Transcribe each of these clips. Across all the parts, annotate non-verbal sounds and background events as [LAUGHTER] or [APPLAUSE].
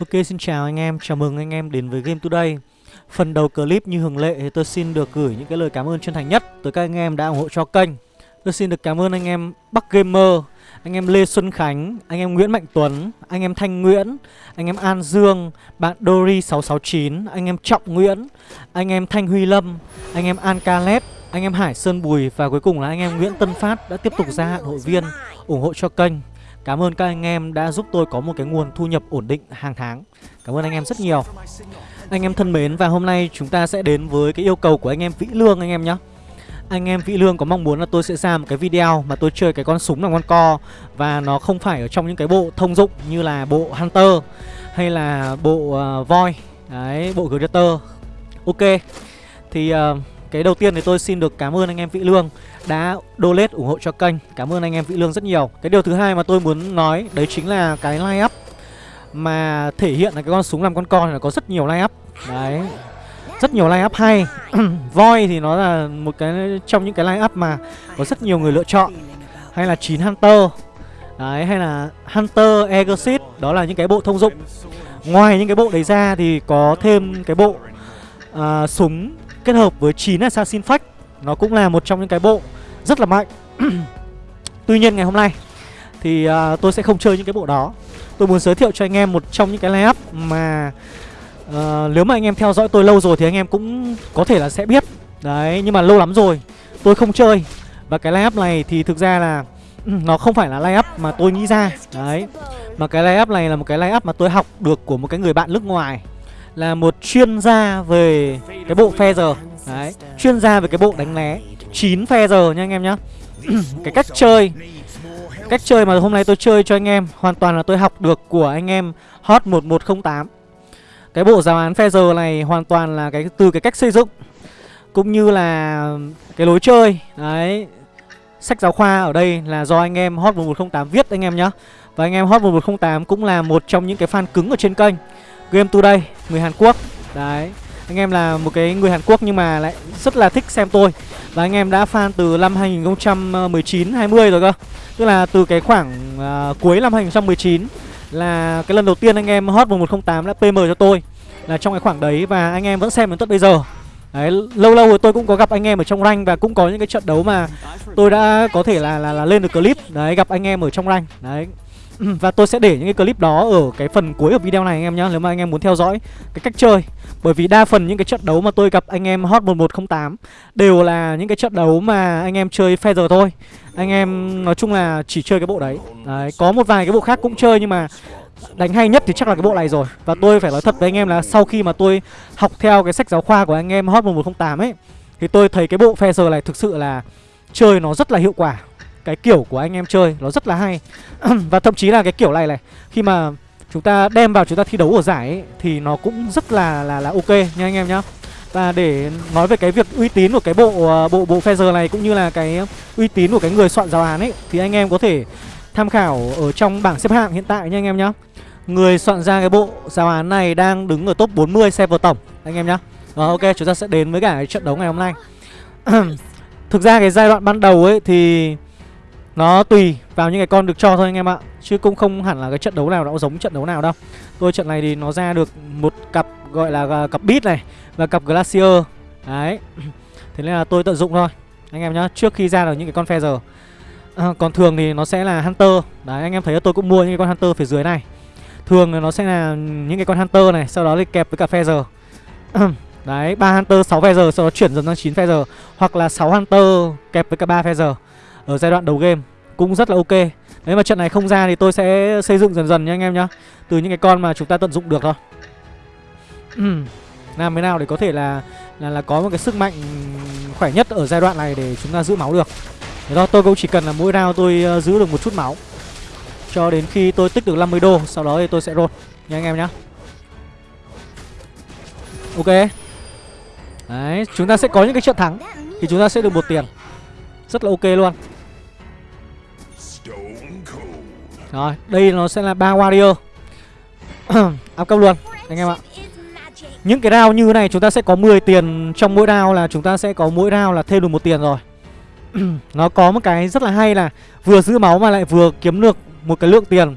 Ok xin chào anh em, chào mừng anh em đến với Game Today Phần đầu clip như thường lệ thì tôi xin được gửi những cái lời cảm ơn chân thành nhất tới các anh em đã ủng hộ cho kênh Tôi xin được cảm ơn anh em Bắc Gamer, anh em Lê Xuân Khánh, anh em Nguyễn Mạnh Tuấn, anh em Thanh Nguyễn, anh em An Dương, bạn Dory669, anh em Trọng Nguyễn, anh em Thanh Huy Lâm, anh em An Caleb, anh em Hải Sơn Bùi và cuối cùng là anh em Nguyễn Tân Phát đã tiếp tục gia hạn hội viên ủng hộ cho kênh Cảm ơn các anh em đã giúp tôi có một cái nguồn thu nhập ổn định hàng tháng. Cảm ơn anh em rất nhiều. Anh em thân mến và hôm nay chúng ta sẽ đến với cái yêu cầu của anh em Vĩ Lương anh em nhé. Anh em Vĩ Lương có mong muốn là tôi sẽ ra một cái video mà tôi chơi cái con súng là con co Và nó không phải ở trong những cái bộ thông dụng như là bộ Hunter hay là bộ uh, Voi. Đấy, bộ Greater. Ok. Thì uh, cái đầu tiên thì tôi xin được cảm ơn anh em Vĩ Lương đã donate ủng hộ cho kênh. Cảm ơn anh em Vĩ Lương rất nhiều. Cái điều thứ hai mà tôi muốn nói đấy chính là cái line up Mà thể hiện là cái con súng làm con con là có rất nhiều line up Đấy Rất nhiều line up hay. [CLEARS THROAT] Voi thì nó là một cái trong những cái line up mà có rất nhiều người lựa chọn. Hay là 9 Hunter. Đấy hay là Hunter Exit Đó là những cái bộ thông dụng. Ngoài những cái bộ đấy ra thì có thêm cái bộ uh, súng kết hợp với 9 Assassin Fact. Nó cũng là một trong những cái bộ rất là mạnh. [CLEARS THROAT] Tuy nhiên ngày hôm nay thì uh, tôi sẽ không chơi những cái bộ đó. Tôi muốn giới thiệu cho anh em một trong những cái layup up mà uh, Nếu mà anh em theo dõi tôi lâu rồi thì anh em cũng có thể là sẽ biết. Đấy, nhưng mà lâu lắm rồi tôi không chơi. Và cái layup up này thì thực ra là [CLEARS THROAT] nó không phải là layup up mà tôi nghĩ ra. Đấy Mà cái layup up này là một cái layup up mà tôi học được của một cái người bạn nước ngoài. Là một chuyên gia về cái bộ phe giờ. Đấy, Chuyên gia về cái bộ đánh né. 9 phe giờ nha anh em nhá. [CLEARS THROAT] Cái cách chơi Cách chơi mà hôm nay tôi chơi cho anh em, Hoàn toàn là tôi học được của anh em Hot 1108 Cái bộ giáo án phe giờ này hoàn toàn là cái, từ cái cách xây dựng, Cũng như là cái lối chơi. Đấy, Sách giáo khoa ở đây là do anh em Hot 1108 viết anh em nhá. Và anh em Hot 1108 cũng là một trong những cái fan cứng ở trên kênh. Game Today, người Hàn Quốc. Đấy Anh em là một cái người Hàn Quốc nhưng mà lại rất là thích xem tôi. Và anh em đã fan từ năm 2019-20 rồi cơ. Tức là từ cái khoảng uh, cuối năm 2019 Là cái lần đầu tiên anh em Hot 1108 đã PM cho tôi. Là trong cái khoảng đấy và anh em vẫn xem đến tận bây giờ. Đấy, lâu lâu rồi tôi cũng có gặp anh em ở trong rank và cũng có những cái trận đấu mà tôi đã có thể là là, là lên được clip. Đấy gặp anh em ở trong rank. Đấy. Ừ, và tôi sẽ để những cái clip đó ở cái phần cuối của video này anh em nhé Nếu mà anh em muốn theo dõi cái cách chơi. Bởi vì đa phần những cái trận đấu mà tôi gặp anh em Hot 1108 Đều là những cái trận đấu mà anh em chơi Feather thôi. Anh em nói chung là chỉ chơi cái bộ đấy. Đấy, có một vài cái bộ khác cũng chơi nhưng mà đánh hay nhất thì chắc là cái bộ này rồi. Và tôi phải nói thật với anh em là sau khi mà tôi học theo cái sách giáo khoa của anh em Hot 1108 ấy Thì tôi thấy cái bộ Feather này thực sự là chơi nó rất là hiệu quả cái kiểu của anh em chơi nó rất là hay [CLEARS THROAT] và thậm chí là cái kiểu này này khi mà chúng ta đem vào chúng ta thi đấu ở giải ấy, thì nó cũng rất là là là ok nha anh em nhá và để nói về cái việc uy tín của cái bộ ờ, bộ bộ Feather này cũng như là cái uy tín của cái người soạn giáo án ấy thì anh em có thể tham khảo ở trong bảng xếp hạng hiện tại nha anh em nhá. Người soạn ra cái bộ giáo án này đang đứng ở top 40 server tổng anh em nhá. Rồi ok, chúng ta sẽ đến với cả cái trận đấu ngày hôm nay. [CLEARS THROAT] Thực ra cái giai đoạn ban đầu ấy thì nó tùy vào những cái con được cho thôi anh em ạ. Chứ cũng không hẳn là cái trận đấu nào nó giống trận đấu nào đâu. Tôi trận này thì nó ra được một cặp gọi là à, cặp beat này Và cặp glacier. Đấy. [CLEARS THROAT] Thế nên là tôi tận dụng thôi Anh em nhá. Trước khi ra được những cái con phe giờ à, Còn thường thì nó sẽ là hunter. Đấy anh em thấy là tôi cũng mua những cái con hunter phía dưới này. Thường thì nó sẽ là những cái con hunter này Sau đó thì kẹp với cả phe giờ [CLEARS THROAT] Đấy, 3 Hunter 6 giờ sau đó chuyển dần sang 9 giờ Hoặc là 6 Hunter kẹp với cả 3 giờ ở giai đoạn đầu game cũng rất là ok. Nếu mà trận này không ra thì tôi sẽ xây dựng dần dần nha anh em nhá. Từ những cái con mà chúng ta tận dụng được thôi. [CLEARS THROAT] Làm thế nào để có thể là là là có một cái sức mạnh khỏe nhất ở giai đoạn này để chúng ta giữ máu được? Thế đó tôi cũng chỉ cần là mỗi round tôi uh, giữ được một chút máu. Cho đến khi tôi tích được 50 đô Sau đó thì tôi sẽ roll nha anh em nhá. Ok. Đấy chúng ta sẽ có những cái trận thắng Thì chúng ta sẽ được một tiền. Rất là ok luôn. Rồi, đây nó sẽ là ba warrior. [CLEARS THROAT] Áp cấp luôn, anh em ạ. Những cái round như này chúng ta sẽ có 10 tiền Trong mỗi round là chúng ta sẽ có mỗi round là thêm được một tiền rồi. [CLEARS THROAT] Nó có một cái rất là hay là Vừa giữ máu mà lại vừa kiếm được một cái lượng tiền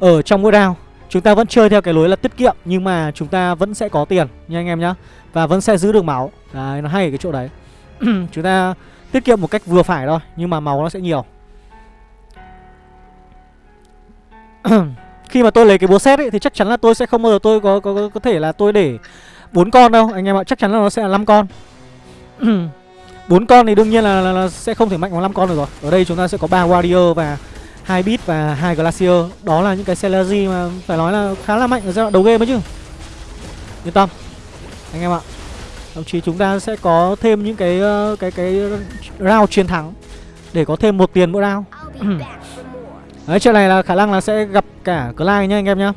Ở trong mỗi round. Chúng ta vẫn chơi theo cái lối là tiết kiệm Nhưng mà chúng ta vẫn sẽ có tiền nha anh em nhá. Và vẫn sẽ giữ được máu. Đấy nó hay ở cái chỗ đấy. [CLEARS THROAT] Chúng ta tiết kiệm một cách vừa phải thôi Nhưng mà máu nó sẽ nhiều. [CLEARS THROAT] Khi mà tôi lấy cái búa xét ấy Thì chắc chắn là tôi sẽ không bao giờ tôi có có, có, có thể là tôi để bốn con đâu. Anh em ạ chắc chắn là nó sẽ là năm con. [CLEARS THROAT] Bốn con thì đương nhiên là, là, là sẽ không thể mạnh bằng năm con được rồi. Ở đây chúng ta sẽ có ba Warrior và hai bit và hai Glacier. Đó là những cái Celery mà phải nói là khá là mạnh ở giai đoạn đầu game ấy chứ. Yên tâm. Anh em ạ Thậm chí chúng ta sẽ có thêm những cái ờ, cái cái round chiến thắng Để có thêm một tiền mỗi round. Đấy chuyện này là khả năng là sẽ gặp cả Clyde nhá anh em nhá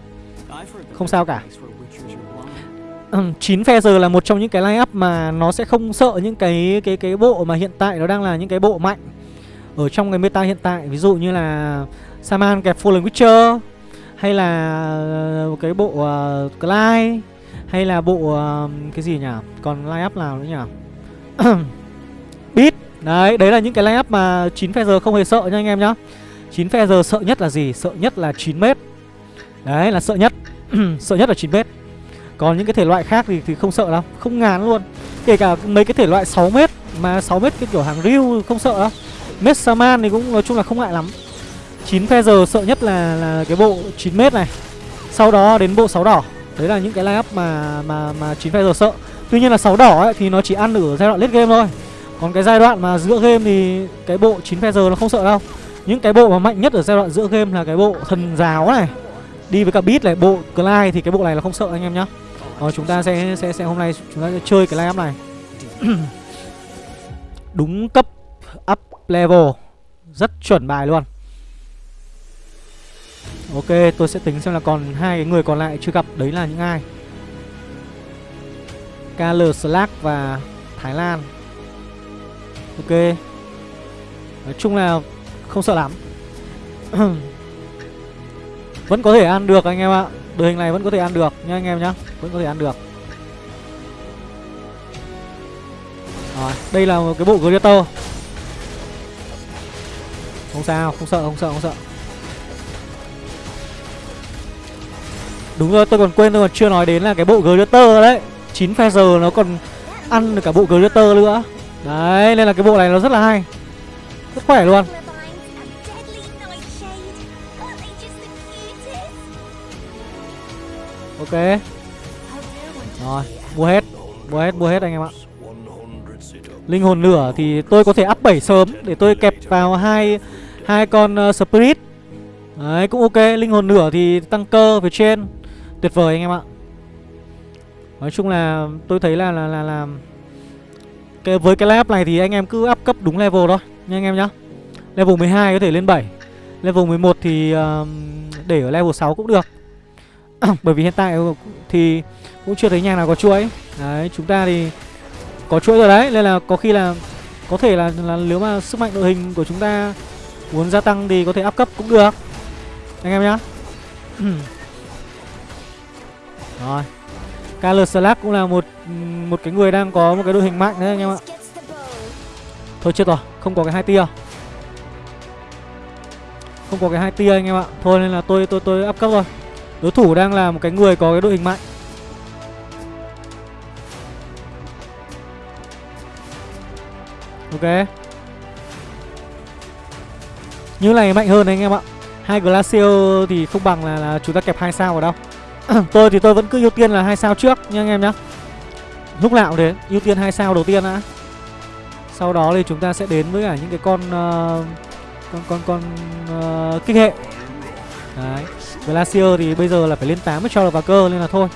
Không sao cả 9 phe giờ là một trong những cái line up mà nó sẽ không sợ những cái cái cái bộ mà hiện tại nó đang là những cái bộ mạnh ở trong cái meta hiện tại ví dụ như là Saman kẹp Fallen Witcher hay là ờ, cái bộ uh, Clyde hay là bộ uh, cái gì nhỉ? Còn line up nào nữa nhỉ? [COUGHS] Beat. Đấy, đấy là những cái line up mà 9 phe giờ không hề sợ nha anh em nhá. 9 feather sợ nhất là gì? Sợ nhất là 9m Đấy là sợ nhất. [CLEARS THROAT] sợ nhất là 9m Còn những cái thể loại khác thì thì không sợ đâu, không ngán luôn. Kể cả mấy cái thể loại 6m mà 6m cái kiểu hàng riu không sợ đâu. Messaman thì cũng nói chung là không ngại lắm. 9 feather sợ nhất là là cái bộ 9m này. Sau đó đến bộ 6 đỏ. Đấy là những cái line up mà mà mà 9 feather sợ. Tuy nhiên là 6 đỏ ấy, thì nó chỉ ăn ở giai đoạn late game thôi. Còn cái giai đoạn mà giữa game thì cái bộ 9 feather nó không sợ đâu. Những cái bộ mà mạnh nhất ở giai đoạn giữa game là cái bộ thần giáo này. Đi với cả beat này, bộ Clyde thì cái bộ này là không sợ anh em nhá. Rồi chúng ta sẽ, sẽ, sẽ hôm nay chúng ta sẽ chơi cái lineup này. [CLEARS THROAT] Đúng cấp up level. Rất chuẩn bài luôn. Ok tôi sẽ tính xem là còn hai cái người còn lại chưa gặp Đấy là những ai? KL Slack và Thái Lan. Ok. Nói chung là không sợ lắm. [CLEARS THROAT] Vẫn có thể ăn được anh em ạ. Đội hình này vẫn có thể ăn được nha anh em nhá. Vẫn có thể ăn được. Rồi, đây là một cái bộ Gladiator không sao, không sợ, không sợ, không sợ. Đúng rồi, tôi còn quên tôi còn chưa nói đến là cái bộ Gladiator đấy. 9 phe giờ nó còn ăn được cả bộ Gladiator nữa. Đấy, nên là cái bộ này nó rất là hay. Rất khỏe luôn. Ok. Rồi, mua hết Mua hết, mua hết anh em ạ. Linh hồn lửa thì tôi có thể up 7 sớm Để tôi kẹp vào hai hai con uh, Spirit. Đấy cũng ok. Linh hồn lửa thì tăng cơ về trên. Tuyệt vời anh em ạ. Nói chung là tôi thấy là là là, là cái, Với cái lab này thì anh em cứ up cấp đúng level thôi Nha anh em nhá. Level 12 có thể lên 7 Level 11 thì uh, để ở level 6 cũng được. [COUGHS] Bởi vì hiện tại thì cũng chưa thấy nhà nào có chuỗi. Đấy chúng ta thì có chuỗi rồi đấy. Nên là có khi là có thể là, là nếu mà sức mạnh đội hình của chúng ta Muốn gia tăng thì có thể áp cấp cũng được. Anh em nhá. [COUGHS] Rồi. Carl Slack cũng là một một cái người đang có một cái đội hình mạnh đấy anh em ạ. Thôi chết rồi Không có cái hai tia. Không có cái hai tia anh em ạ. Thôi nên là tôi tôi tôi áp cấp rồi Đối thủ đang là một cái người có cái đội hình mạnh. Ok. Như này mạnh hơn anh em ạ. Hai glacier thì không bằng là, là chúng ta kẹp hai sao ở đâu. [CLEARS THROAT] Tôi thì tôi vẫn cứ ưu tiên là hai sao trước nha anh em nhá. Lúc nào cũng thế ưu tiên hai sao đầu tiên đã. Sau đó thì chúng ta sẽ đến với cả những cái con uh, con con con uh, kích hệ. Đấy glacier thì bây giờ là phải lên 8 mới cho được vào cơ nên là thôi.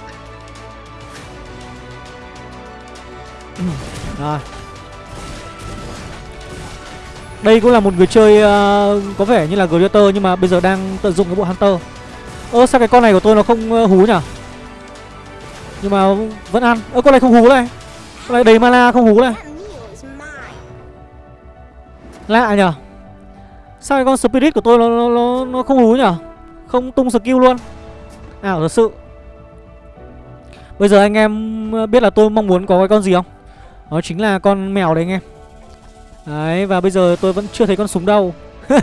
[COUGHS] Rồi. Đây cũng là một người chơi uh, có vẻ như là Gladiator nhưng mà bây giờ đang tận dụng cái bộ Hunter. Ơ sao cái con này của tôi nó không uh, hú nhỉ Nhưng mà vẫn ăn. Ơ con này không hú này. Con này đầy mana không hú này. Lạ nhỉ Sao cái con Spirit của tôi nó, nó, nó, nó không hú nhỉ không tung skill luôn. Ảo thật sự. Bây giờ anh em ờ, biết là tôi mong muốn có cái con gì không? Đó chính là con mèo đấy anh em. Đấy, và bây giờ tôi vẫn chưa thấy con súng đâu. [LAUGHS]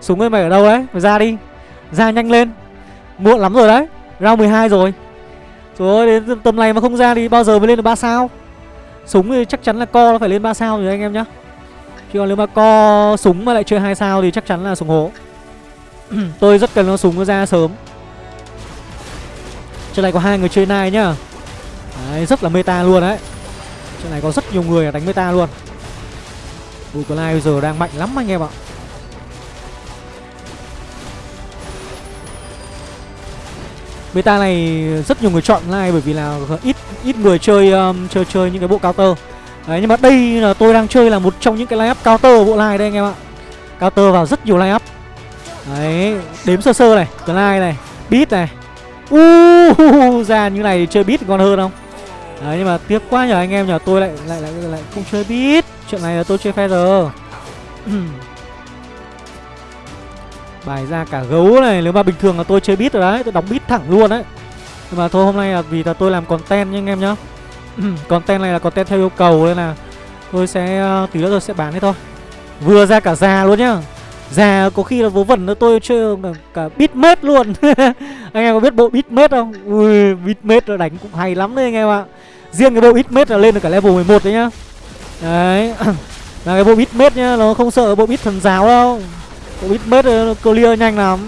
Súng ơi, mày ở đâu đấy? Mày ra đi. Ra nhanh lên. Muộn lắm rồi đấy. Round 12 rồi. Rồi đến tầm này mà không ra thì bao giờ mới lên được 3 sao? Súng thì chắc chắn là co nó phải lên 3 sao rồi anh em nhá. Chứ còn nếu mà co súng mà lại chơi hai sao thì chắc chắn là súng hố. [CLEARS THROAT] Tôi rất cần nó súng nó ra sớm Trên này có hai người chơi nai nhá Đấy, rất là meta luôn đấy Trên này có rất nhiều người đánh meta luôn Bùi nai bây giờ đang mạnh lắm anh em ạ Meta này rất nhiều người chọn like bởi vì là ít ít người chơi um, chơi chơi những cái bộ counter. Đấy nhưng mà đây là tôi đang chơi là một trong những cái lineup counter bộ line đây anh em ạ. Counter vào rất nhiều lineup. Đấy, đếm sơ sơ này, Clyde này, Beat này. Uh, ra như này thì chơi Beat còn hơn không? Đấy nhưng mà tiếc quá nhờ anh em nhờ tôi lại lại lại lại không chơi Beat. Chuyện này là tôi chơi Feather. [CLEARS THROAT] Bài ra cả gấu này Nếu mà bình thường là tôi chơi bit rồi đấy Tôi đóng bit thẳng luôn đấy Nhưng mà thôi hôm nay là vì là tôi làm content nha anh em nhá [CLEARS THROAT] Content này là content theo yêu cầu Nên là tôi sẽ ờ, Tí nữa tôi sẽ bán đấy thôi Vừa ra cả già luôn nhá Già có khi là vớ vẩn nữa tôi chơi cả, cả bitmate luôn. [LAUGHS] Anh em có biết bộ bitmate không? Ui bitmate nó đánh cũng hay lắm đấy anh em ạ. Riêng cái bộ bitmate là lên được cả level 11 đấy nhá. Đấy. [COUGHS] Là cái bộ bitmate nhá Nó không sợ bộ bit thần giáo đâu. Bộ bitmate nó clear nhanh lắm.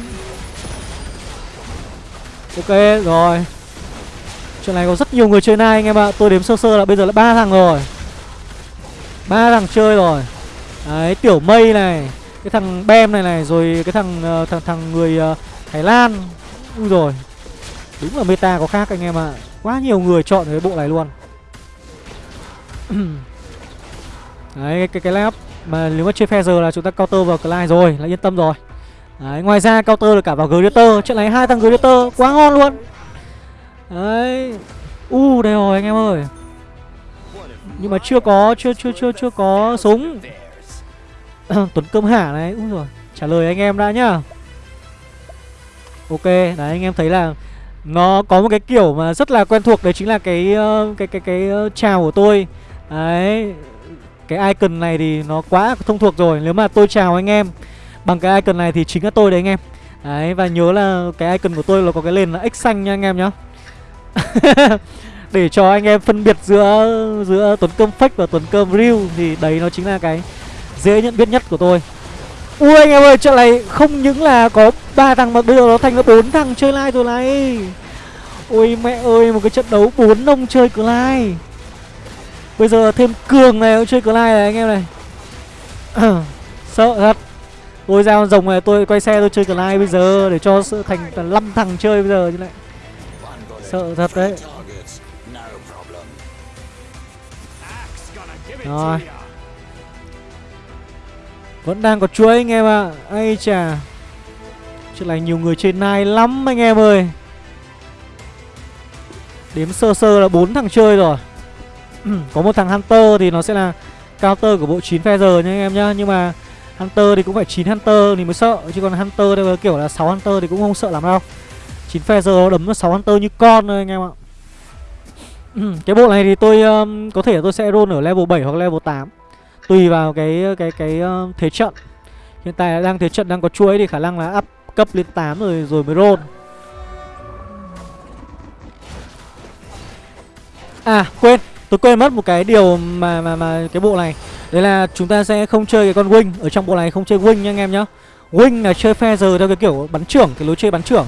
Ok rồi. Chuyện này có rất nhiều người chơi nai anh em ạ. Tôi đếm sơ sơ là bây giờ là ba thằng rồi. Ba thằng chơi rồi. Đấy tiểu mây này. Cái thằng bem này này Rồi cái thằng uh, thằng thằng người uh, Thái Lan. Ui rồi Đúng là meta có khác anh em ạ. Quá nhiều người chọn cái bộ này luôn. [CLEARS THROAT] Đấy cái cái, cái lab mà nếu mà chơi Feather là chúng ta counter vào Clyde rồi là yên tâm rồi. Đấy, ngoài ra counter được cả vào Gladiator Trận này hai thằng Gladiator quá ngon luôn. Đấy. U uh, đây rồi anh em ơi. Nhưng mà chưa có Chưa chưa chưa chưa có súng. [COUGHS] Tuấn Cơm Hả này. Úi rồi Trả lời anh em đã nhá. Ok Đấy anh em thấy là Nó có một cái kiểu mà rất là quen thuộc Đấy chính là cái uh, cái cái cái uh, chào của tôi. Đấy cái icon này thì nó quá thông thuộc rồi Nếu mà tôi chào anh em Bằng cái icon này thì chính là tôi đấy anh em. Đấy và nhớ là cái icon của tôi là có cái nền là X xanh nha anh em nhá. [LAUGHS] Để cho anh em phân biệt giữa giữa Tuấn Cơm fake và Tuấn Cơm real Thì đấy nó chính là cái dễ nhận biết nhất của tôi. Ui, anh em ơi, trận này không những là có ba thằng mà bây giờ nó thành ra bốn thằng chơi lai rồi này. Ôi mẹ ơi, một cái trận đấu bốn ông chơi live Bây giờ thêm cường này cũng chơi Clyde này, anh em này. [CLEARS THROAT] Sợ thật. Tôi ra con rồng này, tôi quay xe tôi chơi Clyde bây giờ Để cho thành năm thằng chơi bây giờ như này Sợ thật đấy. Rồi. Vẫn đang có chuỗi anh em ạ. À. Ây chà. Chuyện này nhiều người chơi nai lắm anh em ơi. Đếm sơ sơ là bốn thằng chơi rồi. [CLEARS THROAT] Có một thằng Hunter thì nó sẽ là counter của bộ 9 Feather nha anh em nhá. Nhưng mà Hunter thì cũng phải 9 Hunter thì mới sợ. Chứ còn Hunter đây là kiểu là 6 Hunter thì cũng không sợ lắm đâu. 9 Feather nó đấm nó 6 Hunter như con thôi anh em ạ. [CLEARS THROAT] Cái bộ này thì tôi um, có thể tôi sẽ roll ở level 7 hoặc level 8 Tùy vào cái cái cái uh, thế trận. Hiện tại đang thế trận đang có chuỗi thì khả năng là up cấp lên 8 rồi rồi mới roll. À quên Tôi quên mất một cái điều mà mà mà cái bộ này. Đấy là chúng ta sẽ không chơi cái con Wing. Ở trong bộ này không chơi Wing nha anh em nhá. Wing là chơi phe giờ theo cái kiểu bắn trưởng Cái lối chơi bắn trưởng.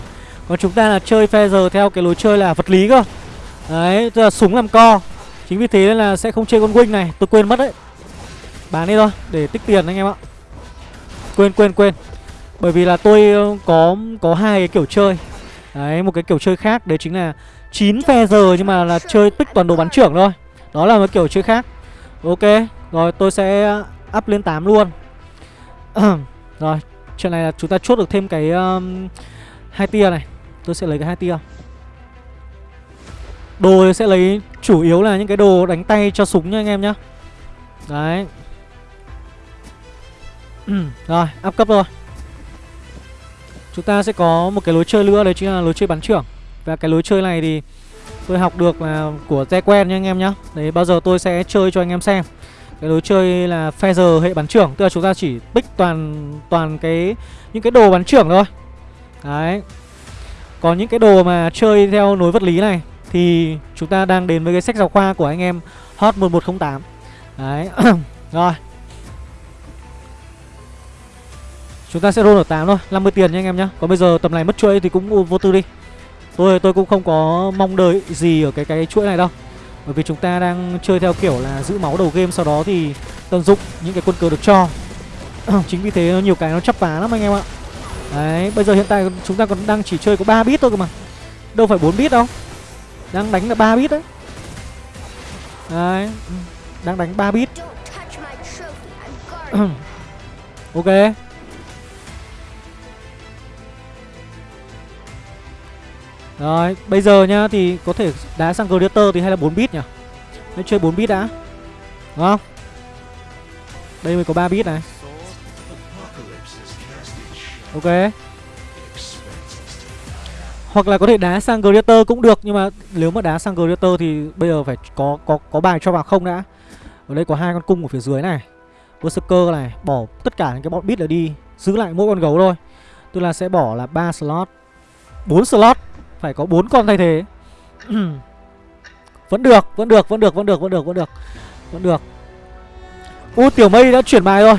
Còn chúng ta là chơi phe giờ theo cái lối chơi là vật lý cơ. Đấy, tức là súng làm co. Chính vì thế nên là sẽ không chơi con Wing này. Tôi quên mất đấy. Bán đi thôi, để tích tiền anh em ạ. Quên quên quên. Bởi vì là tôi ờ, có có hai cái kiểu chơi. Đấy, một cái kiểu chơi khác Đấy chính là 9 phe giờ nhưng mà là chơi tích toàn đồ bắn trưởng thôi. Đó là một kiểu chơi khác. Ok Rồi tôi sẽ ờ, up lên 8 luôn. [CLEARS THROAT] Rồi Chuyện này là chúng ta chốt được thêm cái um, hai tia này. Tôi sẽ lấy cái hai tia. Đồ sẽ lấy chủ yếu là những cái đồ đánh tay cho súng nha anh em nhá. Đấy. Ừ. Rồi áp cấp rồi Chúng ta sẽ có một cái lối chơi nữa, Đấy chính là lối chơi bắn trưởng. Và cái lối chơi này thì Tôi học được là của te quen nha anh em nhá. Đấy, bao giờ tôi sẽ chơi cho anh em xem. Cái lối chơi là Feather hệ bắn trưởng, Tức là chúng ta chỉ pick toàn toàn cái, những cái đồ bắn trưởng thôi. Đấy. Còn những cái đồ mà chơi theo nối vật lý này, thì chúng ta đang đến với cái sách giáo khoa của anh em Hot 1108. Đấy. [CLEARS THROAT] Rồi. Chúng ta sẽ roll ở 8 thôi, 50 tiền nha anh em nhá. Còn bây giờ tầm này mất chuỗi thì cũng vô tư đi. Tôi tôi cũng không có mong đợi gì ở cái cái chuỗi này đâu. Bởi vì chúng ta đang chơi theo kiểu là giữ máu đầu game sau đó thì tận dụng những cái quân cờ được cho. [CLEARS THROAT] Chính vì thế nhiều cái nó chấp phá lắm anh em ạ. Đấy, bây giờ hiện tại chúng ta còn đang chỉ chơi có 3 bit thôi cơ mà. Đâu phải 4 bit đâu. Đang đánh là 3 bit đấy. Đấy, đang đánh 3 bit. [CLEARS THROAT] ok. Rồi, bây giờ nhá thì có thể đá sang Gladiator thì hay là 4 bit nhỉ? Hãy chơi 4 bit đã. Đúng không? Đây mới có 3 bit này. Ok. Hoặc là có thể đá sang Gladiator cũng được nhưng mà nếu mà đá sang Gladiator thì bây giờ phải có có có bài cho vào không đã. Ở đây có hai con cung ở phía dưới này. Berserker này, bỏ tất cả những cái bọn bit là đi, giữ lại mỗi con gấu thôi. Tức là sẽ bỏ là 3 slot. 4 slot phải có bốn con thay thế. [CLEARS THROAT] Vẫn được, vẫn được, vẫn được, vẫn được, vẫn được, vẫn được. Vẫn được. U Tiểu Mây đã chuyển bài rồi.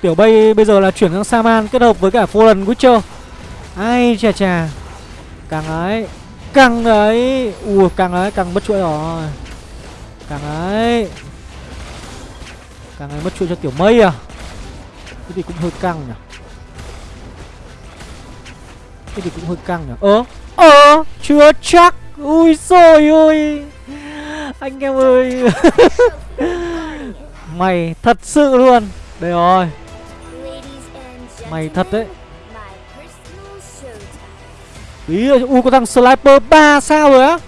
Tiểu Mây bây giờ là chuyển sang Saman kết hợp với cả Fallen Witcher. Ai chà chà. Càng ấy Càng ấy. Ui càng ấy, càng mất chuỗi rồi. Càng ấy. Càng ấy mất chuỗi cho Tiểu Mây à? Thế thì cũng hơi căng nhỉ? Thế thì cũng hơi căng nhỉ? Ơ Ờ Ờ, chưa chắc. Ui rồi ôi. Anh em ơi. [LAUGHS] Mày thật sự luôn. Đây rồi. Mày thật đấy. Ý ui có thằng Sniper 3 sao rồi á?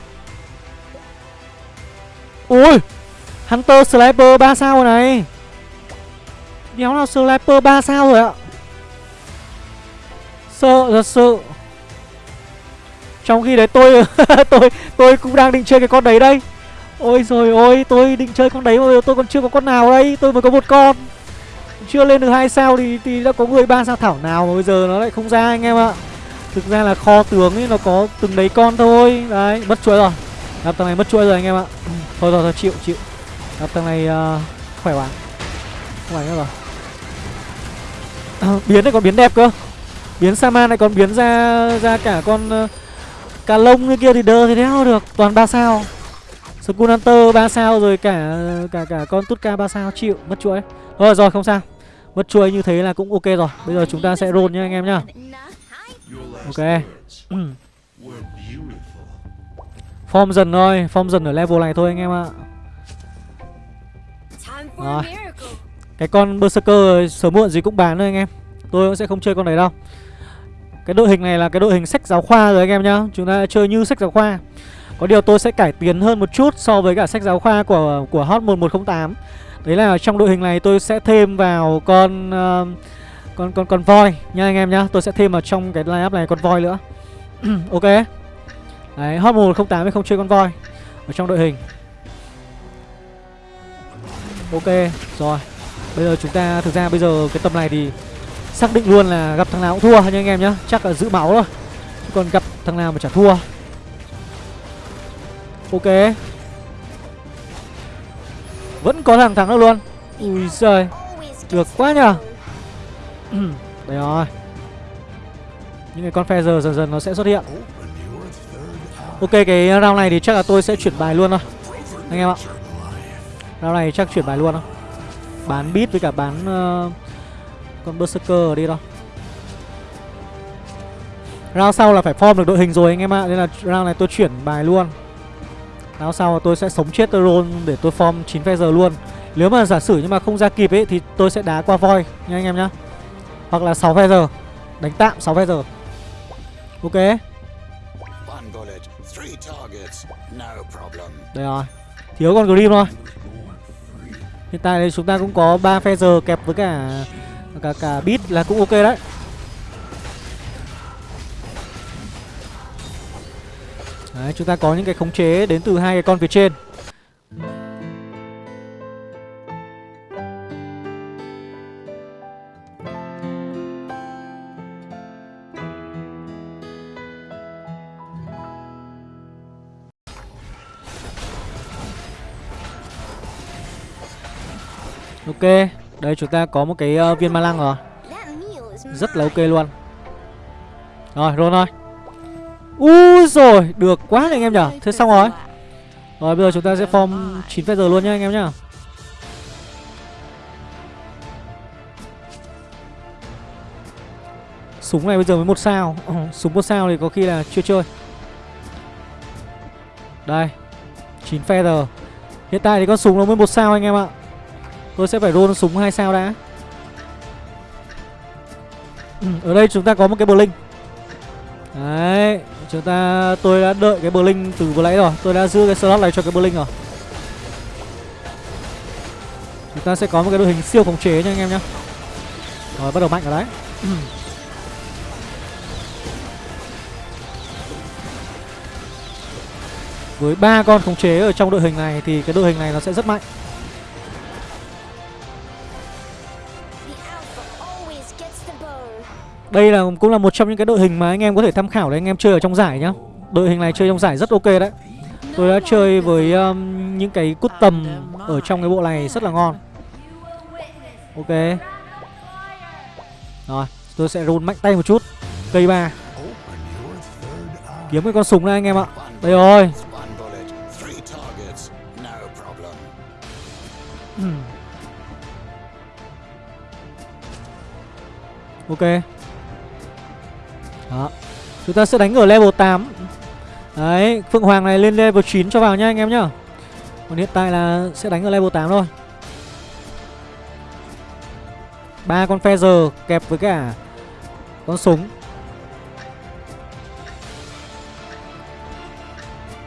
Ui Hunter Sniper 3 sao rồi này? Đéo nào Sniper 3 sao rồi ạ? Sợ thật sự trong khi đấy tôi [LAUGHS] tôi tôi cũng đang định chơi cái con đấy đây. Ôi rồi ôi tôi định chơi con đấy mà tôi còn chưa có con nào đây. Tôi mới có một con. Chưa lên được hai sao thì thì đã có người ba sao thảo nào mà bây giờ nó lại không ra anh em ạ. Thực ra là kho tướng ấy nó có từng đấy con thôi. Đấy mất chuỗi rồi. Gặp thằng này mất chuỗi rồi anh em ạ. [CLEARS THROAT] Thôi thôi thôi chịu chịu. Gặp thằng này uh, khỏe quá. Khỏe nữa rồi. À, [CLEARS THROAT] biến này còn biến đẹp cơ. Biến saman này còn biến ra ra cả con uh, Cả lông như kia thì đơ thì đéo được, Toàn 3 sao. Skull Hunter 3 sao rồi cả cả cả con Tutka 3 sao, chịu, mất chuỗi. Rồi rồi, không sao. Mất chuỗi như thế là cũng ok rồi. Bây giờ chúng ta sẽ roll nha anh em nhá. Ok. [CLEARS THROAT] Form dần thôi, Form dần ở level này thôi anh em ạ. Rồi. Cái con Berserker sớm muộn gì cũng bán thôi anh em. Tôi cũng sẽ không chơi con này đâu cái đội hình này là cái đội hình sách giáo khoa rồi anh em nhá Chúng ta chơi như sách giáo khoa Có điều tôi sẽ cải tiến hơn một chút so với cả sách giáo khoa của của Hot 1108 Đấy là trong đội hình này tôi sẽ thêm vào con uh, con con con voi nha anh em nhá. Tôi sẽ thêm vào trong cái lineup này con voi nữa. [CLEARS THROAT] ok. Đấy, Hot 1108 mới không chơi con voi ở trong đội hình. Ok, rồi. Bây giờ chúng ta thực ra bây giờ cái tầm này thì Xác định luôn là gặp thằng nào cũng thua nha anh em nhá. Chắc là giữ máu thôi. Còn gặp thằng nào mà chả thua. Ok. Vẫn có thằng thắng được luôn. Ui giời. Được quá nhờ. [CLEARS THROAT] Đây rồi. Những cái con phe giờ dần dần nó sẽ xuất hiện. Ok cái round này thì chắc là tôi sẽ chuyển bài luôn thôi. Anh em ạ. Round này chắc chuyển bài luôn thôi. Bán bit với cả bán uh, con Berserker đi đâu Round sau là phải form được đội hình rồi anh em ạ Nên là round này tôi chuyển bài luôn. Round sau tôi sẽ sống chết tôi roll để tôi form 9 phe giờ luôn. Nếu mà giả sử nhưng mà không ra kịp ấy Thì tôi sẽ đá qua voi nha anh em nhá. Hoặc là 6 phe giờ Đánh tạm 6 phe giờ. Ok. Đây rồi Thiếu con Grim thôi. Hiện tại thì chúng ta cũng có 3 phe giờ kẹp với cả cả cả bit là cũng ok đấy. Đấy, chúng ta có những cái khống chế đến từ hai cái con phía trên. Ok. Đây chúng ta có một cái uh, viên ma lăng rồi. Rất là ok luôn. Rồi roll thôi Úi rồi Được quá anh em nhở Thế xong rồi. Rồi bây giờ chúng ta sẽ form 9 giờ luôn nhá anh em nhá. Súng này bây giờ mới một sao. Ừ, [CLEARS THROAT] Súng một sao thì có khi là chưa chơi. Đây 9 feather Hiện tại thì con súng nó mới một sao anh em ạ. Tôi sẽ phải roll súng hai sao đã? Ừ, Ở đây chúng ta có một cái Blink Đấy Chúng ta Tôi đã đợi cái Blink từ vừa nãy rồi. Tôi đã giữ cái slot này cho cái Blink rồi. Chúng ta sẽ có một cái đội hình siêu khống chế nha anh em nhá. Rồi bắt đầu mạnh ở đấy. Với ba con khống chế ở trong đội hình này thì cái đội hình này nó sẽ rất mạnh. Đây là cũng là một trong những cái đội hình mà anh em có thể tham khảo để anh em chơi ở trong giải nhá. Đội hình này chơi trong giải rất ok đấy. Tôi đã chơi với um, những cái cút tầm ở trong cái bộ này rất là ngon. Ok. Rồi, tôi sẽ run mạnh tay một chút. Cây ba. Kiếm cái con súng này anh em ạ. Đây rồi. Hmm. Ok đó. Chúng ta sẽ đánh ở level 8 Đấy, Phượng Hoàng này lên level 9 cho vào nhá anh em nhá. Còn hiện tại là sẽ đánh ở level 8 thôi. Ba con feather kẹp với cả con súng.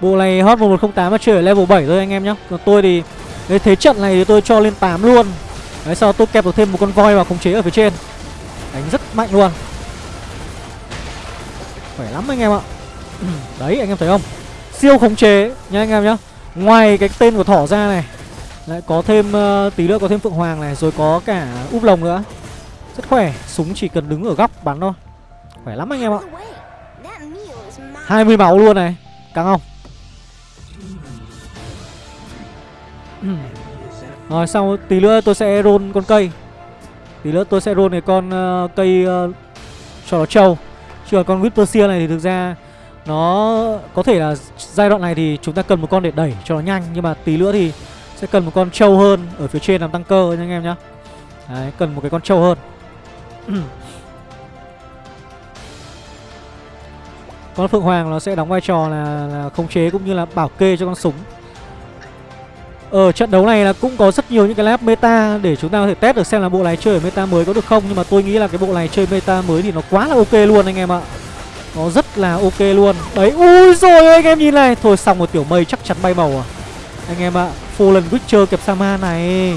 Bộ này hot 1108 mà chơi ở level 7 thôi anh em nhá. Còn tôi thì, cái thế trận này thì tôi cho lên 8 luôn. Đấy, sau tôi kẹp được thêm một con voi vào khống chế ở phía trên. Đánh rất mạnh luôn. Khỏe lắm anh em ạ. [CLEARS THROAT] Đấy anh em thấy không? Siêu khống chế nha anh em nhá. Ngoài cái tên của thỏ ra này Lại có thêm uh, tí nữa có thêm phượng hoàng này Rồi có cả úp lồng nữa. Rất khỏe Súng chỉ cần đứng ở góc bắn thôi. Khỏe lắm anh em ạ. 20 máu luôn này Căng không? [CLEARS THROAT] Rồi sau tí nữa tôi sẽ roll con cây. Tí nữa tôi sẽ roll cái con uh, cây uh, cho nó trâu. Chứ còn con Whisperseer này thì thực ra Nó có thể là giai đoạn này thì chúng ta cần một con để đẩy cho nó nhanh Nhưng mà tí nữa thì sẽ cần một con trâu hơn Ở phía trên làm tăng cơ nha anh em nhá. Đấy, cần một cái con trâu hơn. [CLEARS THROAT] Con Phượng Hoàng nó sẽ đóng vai trò là, là khống chế cũng như là bảo kê cho con súng ở trận đấu này là cũng có rất nhiều những cái lap meta để chúng ta có thể test được xem là bộ này chơi ở meta mới có được không. Nhưng mà tôi nghĩ là cái bộ này chơi meta mới thì nó quá là ok luôn anh em ạ. Nó rất là ok luôn. Đấy, ui rồi anh em nhìn này. Thôi xong một tiểu mây chắc chắn bay màu à. Anh em ạ, Fallen Witcher kẹp Sama này.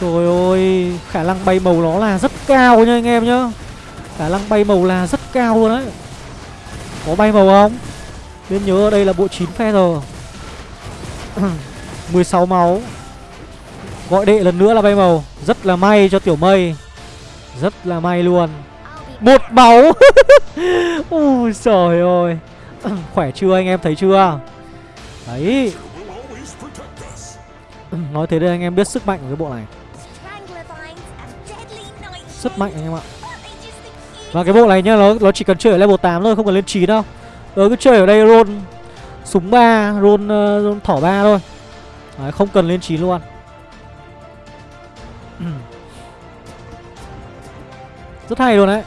Trời ơi, khả năng bay màu nó là rất cao nha anh em nhá. Khả năng bay màu là rất cao luôn đấy. Có bay màu không? Nên nhớ đây là bộ 9 phe rồi. [CLEARS THROAT] 16 máu. Gọi đệ lần nữa là bay màu. Rất là may cho tiểu mây. Rất là may luôn. Một máu. [LAUGHS] Ui trời ơi. [CLEARS THROAT] Khỏe chưa anh em? Thấy chưa? Đấy. [CLEARS THROAT] Nói thế đây anh em biết sức mạnh của cái bộ này. Rất mạnh anh em ạ. Và cái bộ này nhá Nó nó chỉ cần chơi ở level 8 thôi Không cần lên 9 đâu. Nó cứ chơi ở đây roll Súng 3 Roll, uh, roll thỏ 3 thôi. Đấy, không cần lên 9 luôn. [CLEARS THROAT] Rất hay luôn đấy.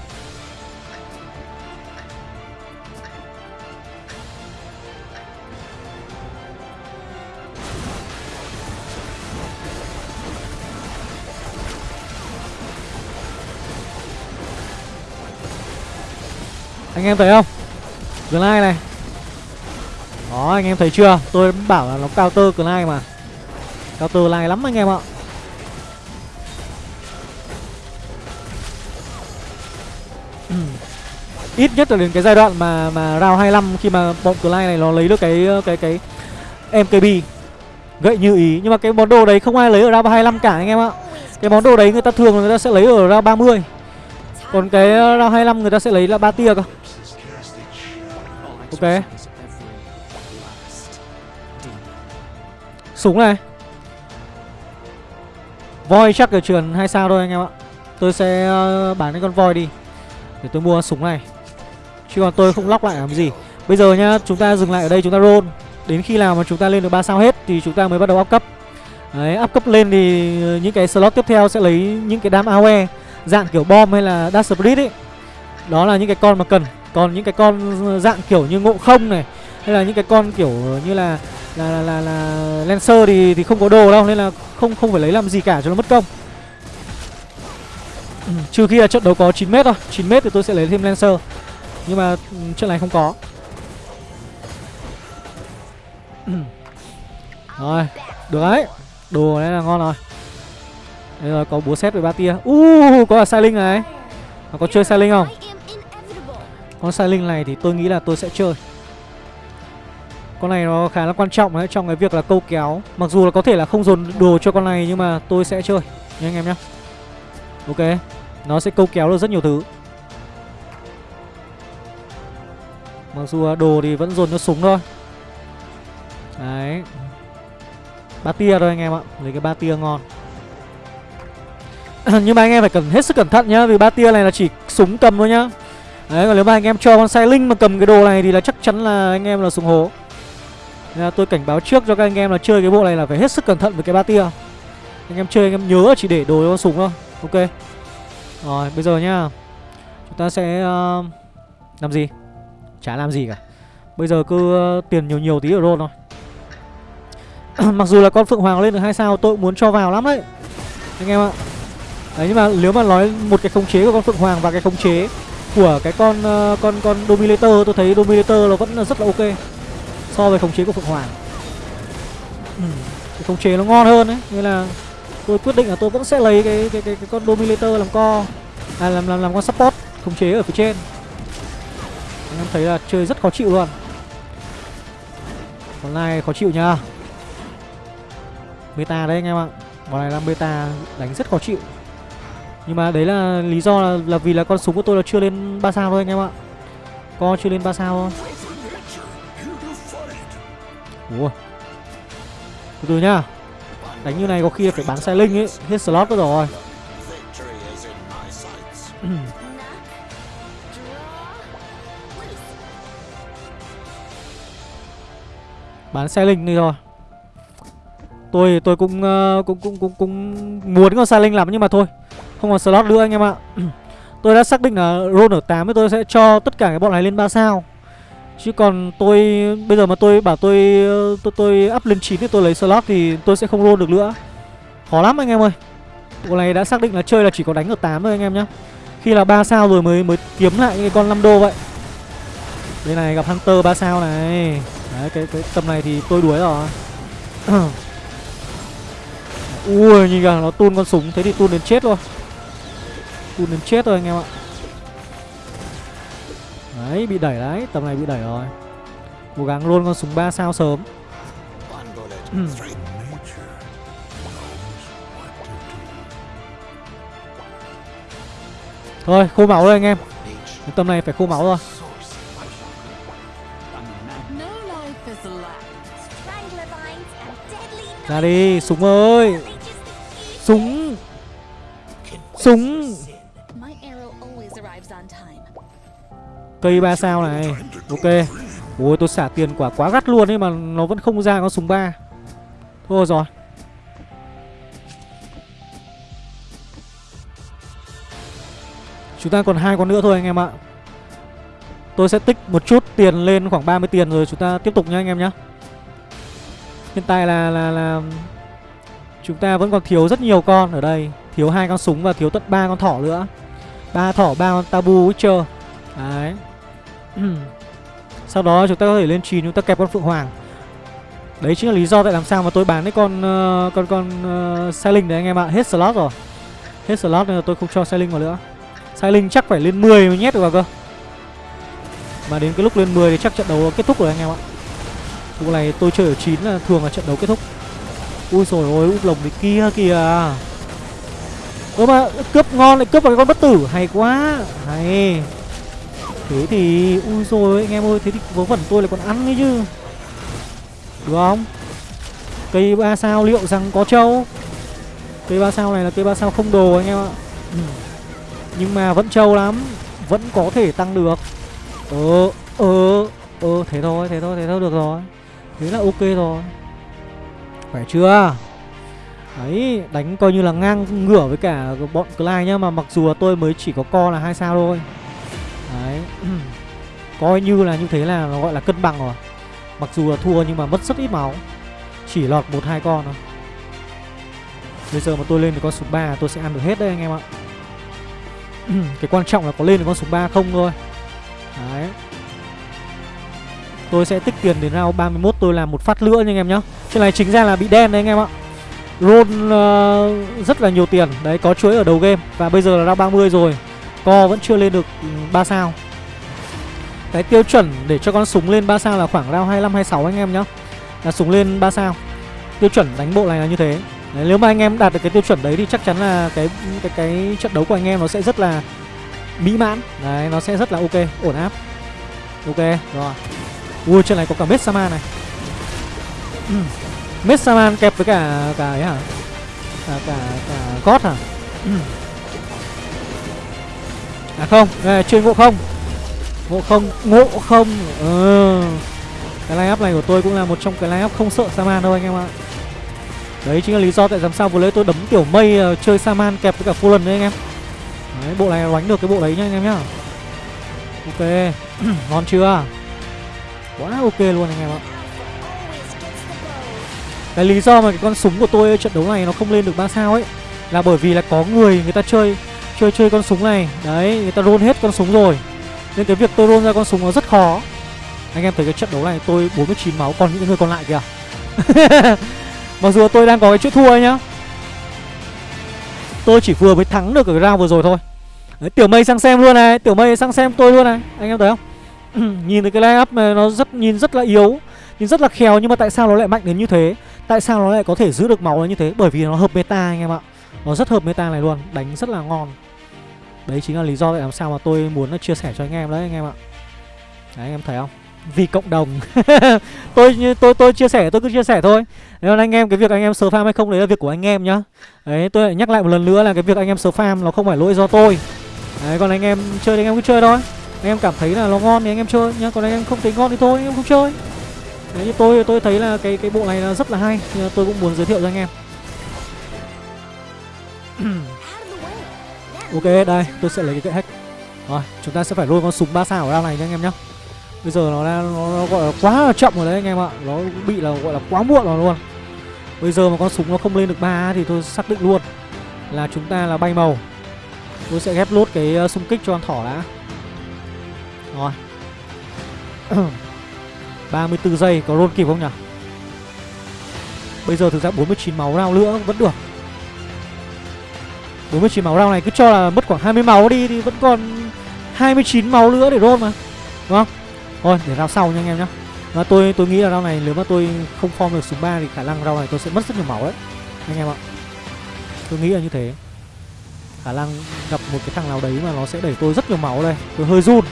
Anh em thấy không? Glide này. Đó anh em thấy chưa? Tôi bảo là nó counter Glide mà. Cao từ này lắm anh em ạ ừ. Ít nhất là đến cái giai đoạn mà mà round 25 khi mà bọn Clyde này nó lấy được cái cái cái MKB gậy như ý, nhưng mà cái món đồ đấy không ai lấy ở round 25 cả anh em ạ. Cái món đồ đấy người ta thường người ta sẽ lấy ở round 30. Còn cái round 25 người ta sẽ lấy là ba tia cơ. Ok. Súng này Voi chắc là truyền hai sao thôi anh em ạ. Tôi sẽ ờ, bán cái con voi đi Để tôi mua súng này. Chứ còn tôi không lóc lại làm gì. Bây giờ nhá, chúng ta dừng lại ở đây, chúng ta roll. Đến khi nào mà chúng ta lên được 3 sao hết Thì chúng ta mới bắt đầu up cấp. Đấy, up cấp lên thì những cái slot tiếp theo sẽ lấy những cái đám AOE, Dạng kiểu bom hay là dash split ấy. Đó là những cái con mà cần. Còn những cái con dạng kiểu như ngộ không này, Hay là những cái con kiểu như là là là, là, là Lancer thì thì không có đồ đâu Nên là không không phải lấy làm gì cả cho nó mất công. Ừ, Trừ khi là trận đấu có 9m thôi. 9m thì tôi sẽ lấy thêm Lancer. Nhưng mà ừ, trận này không có. Ừ. Rồi Được đấy. Đồ đấy là ngon rồi. Đây rồi có búa xét với ba tia. Uh có cả sai linh này. Mà có chơi sai linh không? Con sai linh này thì tôi nghĩ là tôi sẽ chơi. Con này nó khá là quan trọng đấy, Trong cái việc là câu kéo. Mặc dù là có thể là không dồn đồ cho con này, Nhưng mà tôi sẽ chơi. Nha anh em nhé Ok, Nó sẽ câu kéo được rất nhiều thứ. Mặc dù đồ thì vẫn dồn cho súng thôi. Đấy. Ba tia thôi anh em ạ. Lấy cái ba tia ngon. [CLEARS THROAT] Nhưng mà anh em phải cần hết sức cẩn thận nhá, Vì ba tia này là chỉ súng cầm thôi nhá. Đấy, còn nếu mà anh em cho con sai linh mà cầm cái đồ này Thì là chắc chắn là anh em là súng hố. Nên là tôi cảnh báo trước cho các anh em là chơi cái bộ này là phải hết sức cẩn thận với cái ba tia. Anh em chơi anh em nhớ chỉ để đồ cho súng thôi. Ok. Rồi bây giờ nhá. Chúng ta sẽ uh, Làm gì? Chả làm gì cả. Bây giờ cứ uh, tiền nhiều nhiều tí ở roll thôi. [CLEARS THROAT] Mặc dù là con Phượng Hoàng lên được hai sao tôi cũng muốn cho vào lắm đấy. Anh em ạ. Đấy nhưng mà nếu mà nói một cái khống chế của con Phượng Hoàng và cái khống chế của cái con uh, con con Dominator tôi thấy Dominator nó vẫn là rất là ok so với khống chế của Phượng Hoàng. Ừ, khống chế nó ngon hơn đấy, nên là tôi quyết định là tôi vẫn sẽ lấy cái cái cái, cái con Dominator làm co à làm làm làm con support khống chế ở phía trên. Anh em thấy là chơi rất khó chịu luôn. Con này khó chịu nhá. beta đấy anh em ạ. Con này là beta đánh rất khó chịu. Nhưng mà đấy là lý do là, là vì là con súng của tôi là chưa lên 3 sao thôi anh em ạ Con chưa lên 3 sao thôi Ủa? Từ từ nhá. Đánh như này có khi phải bán sai linh ấy Hết slot nữa rồi. [CLEARS THROAT] Bán xe linh đi rồi Tôi tôi cũng uh, cũng cũng cũng cũng muốn con sai linh lắm nhưng mà thôi không còn slot nữa anh em ạ. [CLEARS THROAT] Tôi đã xác định là roll ở 8 thì tôi sẽ cho tất cả cái bọn này lên 3 sao. Chứ còn tôi bây giờ mà tôi bảo tôi tôi, tôi up lên 9 thì tôi lấy slot thì tôi sẽ không roll được nữa. Khó lắm anh em ơi. Bộ này đã xác định là chơi là chỉ có đánh ở 8 thôi anh em nhá. Khi là 3 sao rồi mới mới kiếm lại những cái con 5 đô vậy. Đây này gặp Hunter 3 sao này. Đấy cái, cái tầm này thì tôi đuổi rồi. [COUGHS] Ui nhìn kìa nó tun con súng thế thì tun đến chết luôn. Tun đến chết rồi anh em ạ. Đấy, bị đẩy đấy, Tầm này bị đẩy rồi. Cố gắng luôn con súng 3 sao sớm. Ừ. Thôi, khô máu đây anh em. Tầm này phải khô máu rồi. Ra đi, súng ơi. Súng. Súng. Cây 3 sao này. Ok. Ôi tôi xả tiền quả quá gắt luôn ấy mà nó vẫn không ra con súng 3 Thôi rồi. Chúng ta còn hai con nữa thôi anh em ạ. Tôi sẽ tích một chút tiền lên khoảng 30 tiền rồi chúng ta tiếp tục nha anh em nhé Hiện tại là là là chúng ta vẫn còn thiếu rất nhiều con ở đây, thiếu hai con súng và thiếu tận ba con thỏ nữa. ba thỏ, ba con tabu Witcher. Đấy. Ừ. Sau đó chúng ta có thể lên trì chúng ta kẹp con phượng hoàng. Đấy chính là lý do tại làm sao mà tôi bán cái con uh, con con uh, Sailing đấy anh em ạ, hết slot rồi. Hết slot nên là tôi không cho Sailing vào nữa. Sailing chắc phải lên 10 mới nhét được vào cơ. Mà đến cái lúc lên 10 thì chắc trận đấu kết thúc rồi anh em ạ. Vụ này tôi chơi ở 9 là thường là trận đấu kết thúc Ui rồi ôi úp lồng đấy kia kìa Ơ mà cướp ngon lại cướp vào cái con bất tử Hay quá Hay Thế thì, Ui rồi anh em ơi, Thế thì vớ vẩn tôi lại còn ăn ấy chứ. Được không? Cây ba sao liệu rằng có trâu? Cây ba sao này là cây ba sao không đồ anh em ạ. Ừ. Nhưng mà vẫn trâu lắm, Vẫn có thể tăng được. Ờ Ờ Ờ thế thôi thế thôi thế thôi, được rồi. Thế là ok rồi. Phải chưa? Đấy, đánh coi như là ngang ngửa với cả bọn Clyde nhá, Mà mặc dù là tôi mới chỉ có co là hai sao thôi. Đấy. [CLEARS THROAT] Coi như là như thế là nó gọi là cân bằng rồi. Mặc dù là thua nhưng mà mất rất ít máu. Chỉ lọt một hai con thôi. Bây giờ mà tôi lên được con số 3 tôi sẽ ăn được hết đấy anh em ạ. [CLEARS THROAT] Cái quan trọng là có lên được con số 3 không thôi. Đấy. Tôi sẽ tích tiền đến round 31 tôi làm một phát nữa nha anh em nhá. Chuyện này chính ra là bị đen đấy anh em ạ. Roll uh, rất là nhiều tiền. Đấy có chuỗi ở đầu game. Và bây giờ là round 30 rồi. Co vẫn chưa lên được ừ, 3 sao. Cái tiêu chuẩn để cho con súng lên 3 sao là khoảng round 25 26 anh em nhá. Là súng lên 3 sao. Tiêu chuẩn đánh bộ này là như thế. Đấy, Nếu mà anh em đạt được cái tiêu chuẩn đấy thì chắc chắn là cái cái cái trận đấu của anh em nó sẽ rất là mỹ mãn. Đấy nó sẽ rất là ok ổn áp. Ok rồi. Ui trên này có cả Messama này. Ừ. Messaman kẹp với cả cả ấy hả? Cả cả cả God hả? Ừ à không đây, chuyên ngộ không. Ngộ không ngộ không. Ừ. cái line up này của tôi cũng là một trong cái line up không sợ saman đâu anh em ạ. Đấy chính là lý do tại làm sao vừa lấy tôi đấm tiểu mây uh, chơi saman kẹp với cả fallen đấy anh em. Đấy bộ này đánh được cái bộ đấy nhá anh em nhá. Ok. [CLEARS THROAT] Ngon chưa? Quá ok luôn anh em ạ. Cái lý do mà cái con súng của tôi ở trận đấu này nó không lên được ba sao ấy là bởi vì là có người người ta chơi chơi chơi con súng này. Đấy người ta roll hết con súng rồi. Nên cái việc tôi roll ra con súng nó rất khó. Anh em thấy cái trận đấu này tôi 49 máu còn những người còn lại kìa. [LAUGHS] Mặc dù tôi đang có cái chữ thua nhá. Tôi chỉ vừa mới thắng được ở cái round vừa rồi thôi. Đấy, tiểu mây sang xem luôn này. Tiểu mây sang xem tôi luôn này. Anh em thấy không? [CLEARS THROAT] Nhìn thấy cái line up này nó rất nhìn rất là yếu nhìn rất là khéo nhưng mà tại sao nó lại mạnh đến như thế? Tại sao nó lại có thể giữ được máu như thế? Bởi vì nó hợp meta anh em ạ. Nó rất hợp meta này luôn Đánh rất là ngon Đấy chính là lý do tại làm sao mà tôi muốn chia sẻ cho anh em đấy anh em ạ Đấy anh em thấy không vì cộng đồng tôi tôi tôi chia sẻ tôi cứ chia sẻ thôi Nên anh em cái việc anh em sờ farm hay không đấy là việc của anh em nhá đấy tôi lại nhắc lại một lần nữa là cái việc anh em sờ farm nó không phải lỗi do tôi đấy còn anh em chơi thì anh em cứ chơi thôi anh em cảm thấy là nó ngon thì anh em chơi nhá còn anh em không thấy ngon thì thôi anh em không chơi Đấy, như tôi tôi thấy là cái cái bộ này là rất là hay tôi cũng muốn giới thiệu cho anh em [CLEARS THROAT] ok đây tôi sẽ lấy cái gậy hack. Rồi chúng ta sẽ phải lôi con súng ba sao ở đao này nha anh em nhá. Bây giờ nó, nó, nó gọi là quá là chậm rồi đấy anh em ạ. Nó bị là gọi là quá muộn rồi luôn. Bây giờ mà con súng nó không lên được ba thì tôi xác định luôn là chúng ta là bay màu. Tôi sẽ ghép lốt cái ờ, uh, xung kích cho con thỏ đã. Rồi. [CLEARS THROAT] 34 giây có roll kịp không nhỉ? Bây giờ thực ra 49 máu nào nữa vẫn được. 49 máu đau này cứ cho là mất khoảng 20 máu đi Thì vẫn còn 29 máu nữa để roll mà. Đúng không? Thôi, để round sau nha anh em nhá. Và tôi tôi nghĩ là round này nếu mà tôi không form được súng 3 thì khả năng round này tôi sẽ mất rất nhiều máu đấy, anh em ạ. Tôi nghĩ là như thế. Khả năng gặp một cái thằng nào đấy mà nó sẽ đẩy tôi rất nhiều máu đây. Tôi hơi run.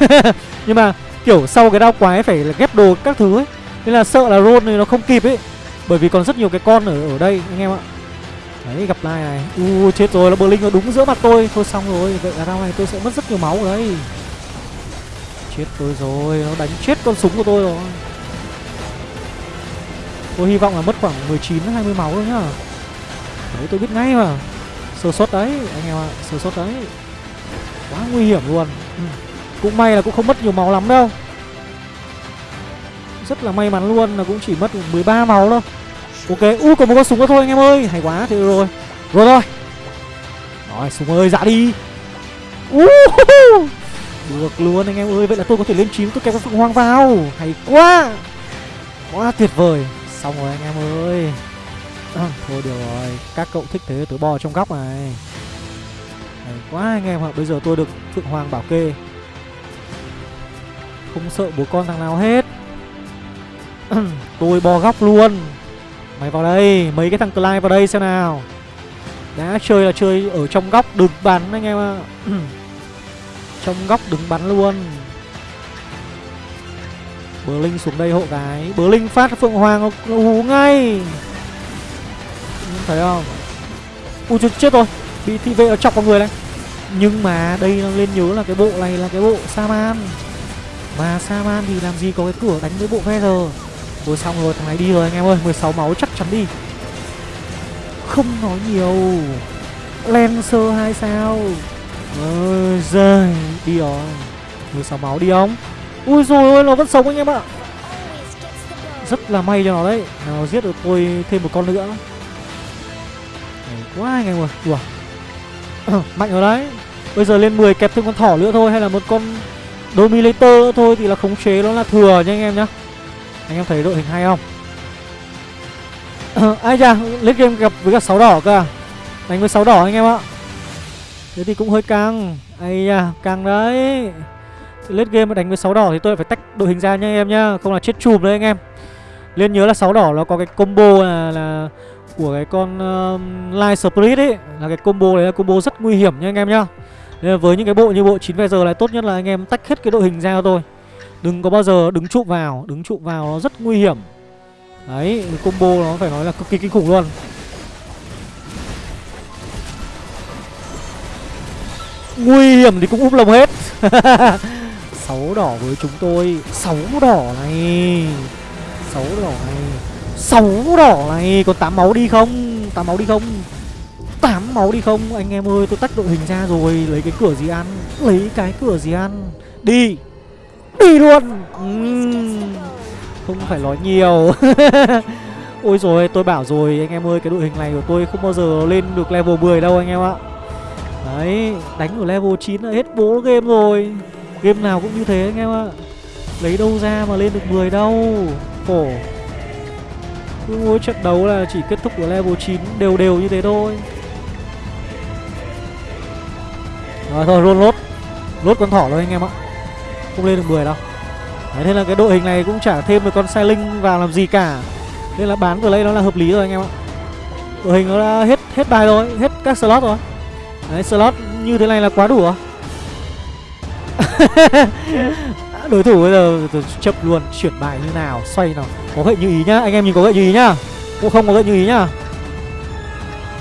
[LAUGHS] Nhưng mà kiểu sau cái đao quái phải là ghép đồ các thứ ấy. Nên là sợ là roll này nó không kịp ấy. Bởi vì còn rất nhiều cái con ở ở đây, anh em ạ đấy gặp lại này. U, chết rồi nó bờ linh nó đúng giữa mặt tôi. Thôi xong rồi, vậy là rau này tôi sẽ mất rất nhiều máu ở đây chết tôi rồi, nó đánh chết con súng của tôi rồi. Tôi hy vọng là mất khoảng 19 20 máu thôi nhá. Đấy, tôi biết ngay mà. Sơ suất đấy, anh em ạ. Sơ suất đấy. Quá nguy hiểm luôn. Ừ. Cũng may là cũng không mất nhiều máu lắm đâu. Rất là may mắn luôn là cũng chỉ mất 13 máu thôi. Ok, u còn một con súng nữa thôi anh em ơi. Hay quá, thế rồi. Rồi rồi. Rồi, súng ơi, dạ đi. Uh, Được luôn anh em ơi. Vậy là tôi có thể lên chín tôi kẹp con phượng hoàng vào. Hay quá. Quá tuyệt vời. Xong rồi anh em ơi. À, Thôi được rồi. Các cậu thích thế tôi bò trong góc này. Hay quá anh em ạ. Bây giờ tôi được phượng hoàng bảo kê. Không sợ bố con thằng nào hết. [CLEARS THROAT] Tôi bò góc luôn. Mày vào đây Mấy cái thằng Clyde vào đây xem nào. Đã chơi là chơi ở trong góc đứng bắn anh em ạ. [CLEARS THROAT] Trong góc đứng bắn luôn. Bờ Linh xuống đây hộ cái Bờ Linh phát Phượng Hoàng nó hú ngay. Thấy không? Ui chết, chết rồi. Bị thị vệ nó chọc vào người này. Nhưng mà đây nó lên nhớ là cái bộ này là cái bộ Saman. Mà Saman thì làm gì có cái cửa đánh với bộ Feather? Rồi xong rồi, thằng này đi rồi, anh em ơi. 16 máu chắc chắn đi. Không nói nhiều. Lancer hai sao? Ôi giời, Đi rồi. 16 máu đi không? Ui rồi ôi, nó vẫn sống anh em ạ. Rất là may cho nó đấy. Nó giết được tôi thêm một con nữa. Hay quá anh em ơi. Ủa. [CLEARS THROAT] Mạnh rồi đấy. Bây giờ lên 10 kẹp thêm con thỏ nữa thôi, Hay là một con Dominator nữa thôi Thì là khống chế nó là thừa nha anh em nhá. Anh em thấy đội hình hay không? [COUGHS] Ai da Lấy game gặp với cả sáu đỏ cơ à? Đánh với sáu đỏ anh em ạ. Thế thì cũng hơi căng. Ây da căng đấy. Lết game mà đánh với sáu đỏ thì tôi phải tách đội hình ra nha anh em nhá Không là chết chùm đấy anh em. Liên nhớ là sáu đỏ nó có cái combo là, là của cái con um, uh, Light Spirit ấy. Là cái combo đấy là combo rất nguy hiểm nha anh em nhá. Nên với những cái bộ như bộ 9 giờ là tốt nhất là anh em tách hết cái đội hình ra cho tôi. Đừng có bao giờ đứng trụ vào, Đứng trụ vào nó rất nguy hiểm. Đấy, combo nó phải nói là cực kỳ kinh khủng luôn. Nguy hiểm thì cũng úp lồng hết. [LAUGHS] Sáu đỏ với chúng tôi. Sáu đỏ này. Sáu đỏ này. Sáu đỏ này. Còn tám máu đi không? Tám máu đi không? Tám máu đi không? Anh em ơi, tôi tách đội hình ra rồi. Lấy cái cửa gì ăn? Lấy cái cửa gì ăn? Đi đi luôn. Uhm, không phải nói nhiều. [LAUGHS] Ôi rồi tôi bảo rồi anh em ơi cái đội hình này của tôi không bao giờ lên được level 10 đâu anh em ạ. Đấy đánh ở level 9 là hết bố game rồi. Game nào cũng như thế anh em ạ. Lấy đâu ra mà lên được 10 đâu. Khổ. Cứ mỗi trận đấu là chỉ kết thúc ở level 9 đều đều như thế thôi. Rồi thôi roll lốt. Lốt con thỏ rồi anh em ạ. Không lên được 10 đâu. Đấy, Thế là cái đội hình này cũng chả thêm được con sai linh vào làm gì cả. Nên là bán vừa lấy nó là hợp lý rồi anh em ạ. Đội hình nó đã hết hết bài rồi Hết các slot rồi. Đấy slot như thế này là quá đủ rồi. [LAUGHS] Đối thủ bây giờ chậm luôn chuyển bài như nào xoay nào. Có gậy như ý nhá anh em nhìn có gậy như ý nhá. Cũng không có gậy như ý nhá.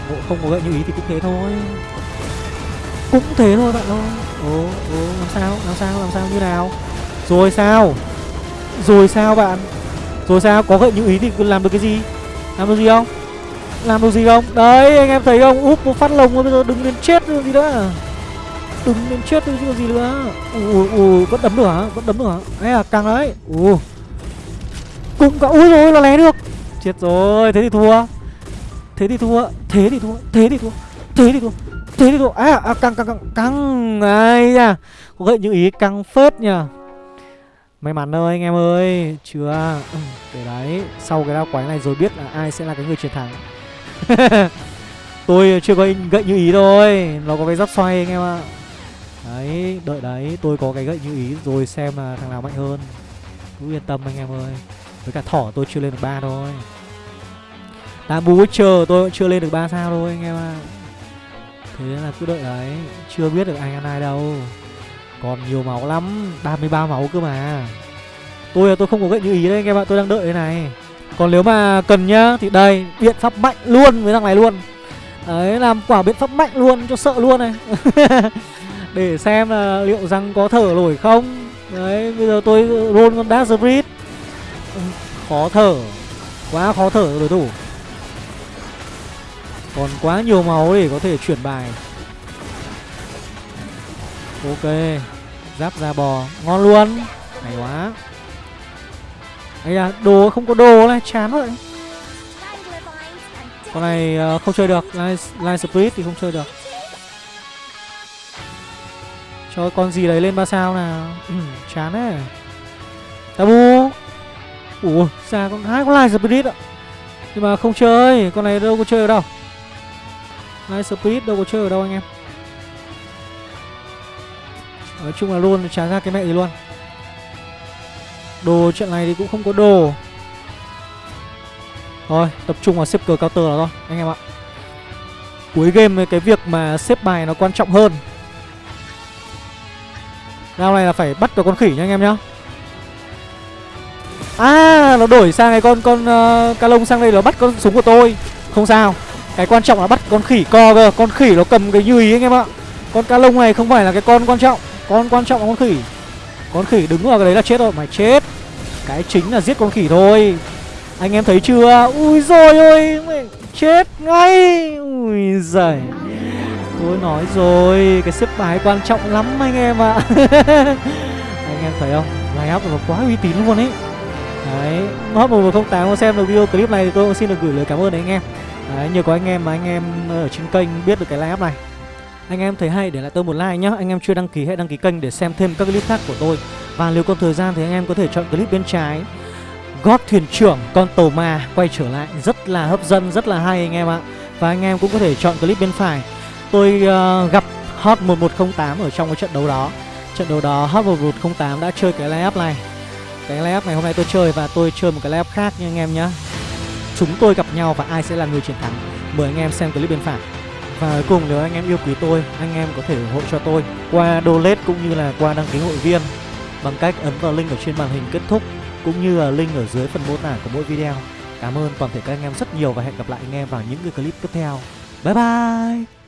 Bộ không có gậy như ý thì cũng thế thôi cũng thế thôi bạn ơi. Ồ ồ, làm sao làm sao làm sao, như nào? Rồi sao? Rồi sao bạn? Rồi sao? Có gợi những ý thì làm được cái gì? Làm được gì không? Làm được gì không? Đấy, anh em thấy không? Úp một phát lồng bây giờ đứng lên chết rồi gì nữa. Đứng lên chết tôi chứ gì nữa. Ủ ủ vẫn đấm được hả? Vẫn đấm được hả? Ấy là càng đấy. Ui. Cũng cả ui rồi là lé được. Chết rồi thế thì thua thế thì thua. Thế thì thua, thế thì thua, thế thì thua, thế thì thua à, à căng căng căng. Căng ai nha. Có gậy như ý căng phết nhỉ may mắn thôi anh em ơi. Chưa? Ừ, để đấy. Sau cái đao quái này rồi biết là ai sẽ là cái người chiến thắng. [LAUGHS] Tôi chưa có gậy như ý thôi. Nó có cái giáp xoay anh em ạ. Đấy, đợi đấy, tôi có cái gậy như ý rồi xem là thằng nào mạnh hơn. Cứ yên tâm anh em ơi. Với cả thỏ tôi chưa lên được ba thôi. Đã bú chờ tôi cũng chưa lên được ba sao thôi anh em ạ. à. Thế là cứ đợi đấy. Chưa biết được ai ăn ai đâu. Còn nhiều máu lắm. 33 máu cơ mà. Tôi là tôi không có gậy như ý đấy, anh em ạ. Tôi đang đợi cái này. Còn nếu mà cần nhá, Thì đây, biện pháp mạnh luôn với thằng này luôn. Đấy, làm quả biện pháp mạnh luôn cho sợ luôn này. [LAUGHS] Để xem là liệu rằng có thở nổi không. Đấy, bây giờ tôi roll con Dark Spirit Khó thở. Quá khó thở đối thủ. Còn quá nhiều máu để có thể chuyển bài. Ok Giáp da bò Ngon luôn. Hay quá. Ấy à đồ không có đồ này chán vậy. Con này uh, không chơi được Line, Line Spirit thì không chơi được. Cho con gì đấy lên ba sao nào. Ừ, Chán đấy. Tabu. Ủa sao con hai con Light Spirit ạ. Nhưng mà không chơi Con này đâu có chơi được đâu. Light Spirit đâu có chơi ở đâu anh em. Nói chung là luôn trả ra cái mẹ gì luôn. Đồ trận này thì cũng không có đồ. Thôi tập trung vào xếp cờ counter là thôi Anh em ạ. Cuối game cái việc mà xếp bài nó quan trọng hơn. Round này là phải bắt được con khỉ nha anh em nhá. À nó đổi sang cái con con ờ, uh, ca lông sang đây nó bắt con súng của tôi. Không sao. Cái quan trọng là bắt con khỉ co cơ. Con khỉ nó cầm cái nhùi anh em ạ. Con cá lông này không phải là cái con quan trọng. Con quan trọng là con khỉ. Con khỉ đứng vào cái đấy là chết rồi. Mày chết. Cái chính là giết con khỉ thôi. Anh em thấy chưa? Ui rồi ôi, mày Chết ngay. Ui giời. Tôi nói rồi. Cái xếp bài quan trọng lắm, anh em ạ. [LAUGHS] Anh em thấy không? Line up nó quá uy tín luôn ấy. Đấy. Hot 1108 xem được video clip này thì tôi cũng xin được gửi lời cảm ơn đến anh em. Đấy, nhờ có anh em mà anh em ở trên kênh biết được cái live này. Anh em thấy hay để lại tôi một like nhá. Anh em chưa đăng ký hãy đăng ký kênh để xem thêm các clip khác của tôi. Và nếu còn thời gian thì anh em có thể chọn clip bên trái. Gót thuyền trưởng con tàu ma quay trở lại. Rất là hấp dẫn rất là hay anh em ạ. Và anh em cũng có thể chọn clip bên phải. Tôi uh, gặp hot 1108 ở trong cái trận đấu đó. Trận đấu đó hot 1108 đã chơi cái live này. Cái live này hôm nay tôi chơi và tôi chơi một cái live khác nha anh em nhé chúng tôi gặp nhau và ai sẽ là người chiến thắng mời anh em xem clip bên phải và cuối cùng nếu anh em yêu quý tôi, anh em có thể ủng hộ cho tôi qua donate cũng như là qua đăng ký hội viên bằng cách ấn vào link ở trên màn hình kết thúc cũng như là link ở dưới phần mô tả của mỗi video. Cảm ơn toàn thể các anh em rất nhiều và hẹn gặp lại anh em vào những cái clip tiếp theo. Bye bye!